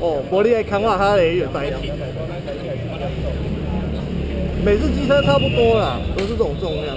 哦，玻璃爱康瓦哈雷有代替。每次机车差不多啦，都是这种重量。